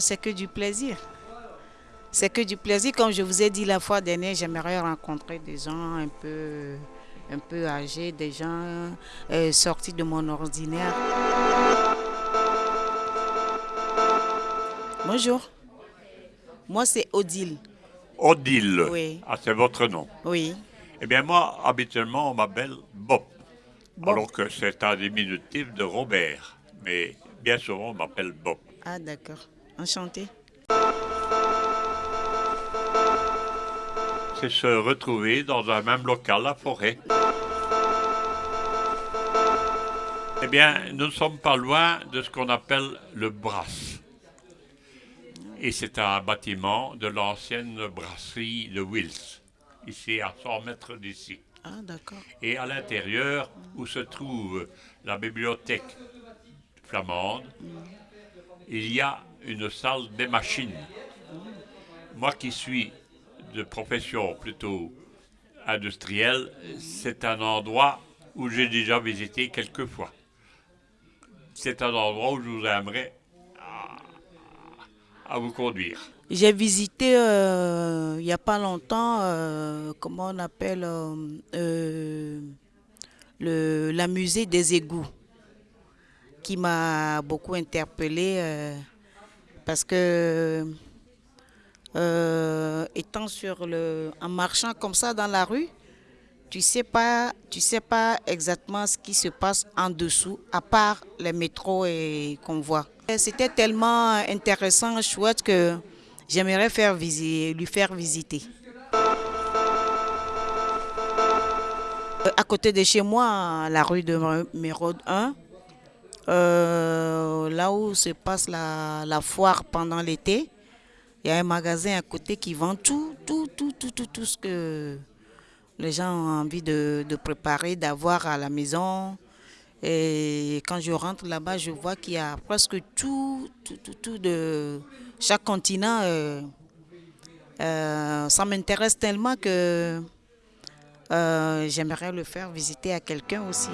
C'est que du plaisir. C'est que du plaisir. Comme je vous ai dit la fois dernière, j'aimerais rencontrer des gens un peu, un peu âgés, des gens euh, sortis de mon ordinaire. Bonjour. Moi, c'est Odile. Odile. Oui. Ah, c'est votre nom. Oui. Eh bien, moi, habituellement, on m'appelle Bob. Bob. Alors que c'est un diminutif de Robert. Mais bien souvent, on m'appelle Bob. Ah, d'accord. Enchanté. C'est se retrouver dans un même local à forêt. Eh bien, nous ne sommes pas loin de ce qu'on appelle le Brass. Et c'est un bâtiment de l'ancienne brasserie de Wills, ici à 100 mètres d'ici. Ah, d'accord. Et à l'intérieur, où se trouve la bibliothèque flamande, il y a une salle des machines. Moi qui suis de profession plutôt industrielle, c'est un endroit où j'ai déjà visité quelques fois. C'est un endroit où je vous aimerais à, à vous conduire. J'ai visité euh, il n'y a pas longtemps, euh, comment on appelle, euh, euh, le, la musée des égouts, qui m'a beaucoup interpellée euh, parce que euh, étant sur le, en marchant comme ça dans la rue, tu sais pas, tu sais pas exactement ce qui se passe en dessous, à part les métros et qu'on voit. C'était tellement intéressant, chouette que j'aimerais faire visi- lui faire visiter. Euh, À côté de chez moi, la rue de Mérode 1, euh, là où se passe la, foire pendant l'été, il y a un magasin à côté qui vend tout, tout, tout, tout, tout, tout ce que les gens ont envie de, préparer, d'avoir à la maison. Et quand je rentre là-bas, je vois qu'il y a presque tout, tout, tout, de chaque continent. euh, euh, ça m'intéresse tellement que j'aimerais le faire visiter à quelqu'un aussi.